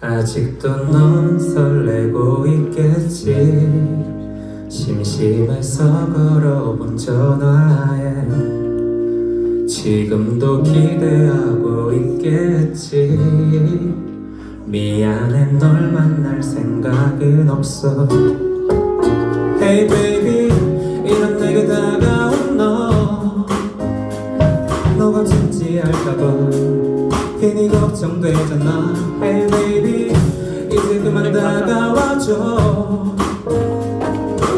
아직도 넌 설레고 있겠지. 심심해서 걸어본 전화에 지금도 기대하고 있겠지. 미안해 널 만날 생각은 없어. Hey baby 이런 내게 다가온 너. 너가 진지할까봐 괜히 걱정되잖아 다가와줘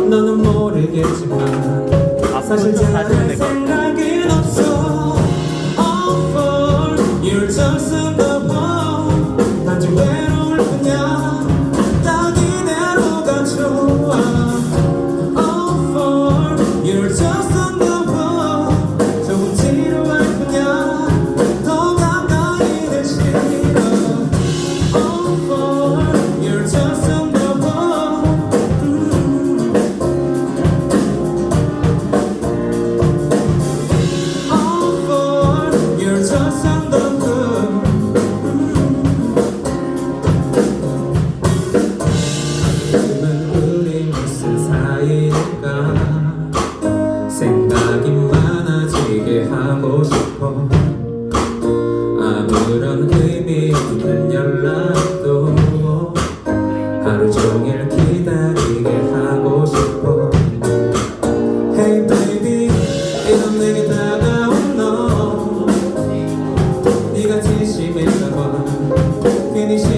너는 모르겠지만 사실 잘할 생각은 없어. All for you're 없는 연락도 하루 종일 기다리게 하고 싶어. Hey baby 이런 내게 다가온 너. 네가 진심일까봐 괜히 신경 쓰잖아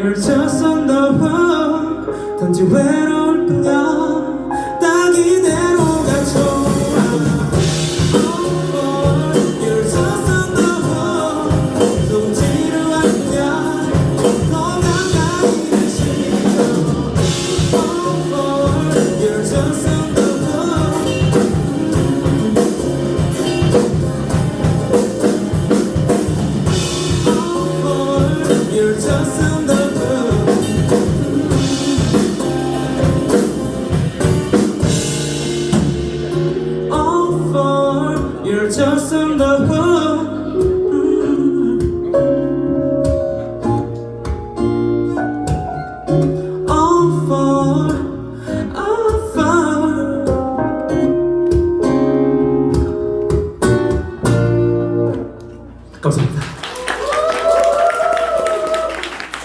열차 산다와 단지 외로울 뿐이야. 딱 이대로가 좋아 You're just a 감사합니다.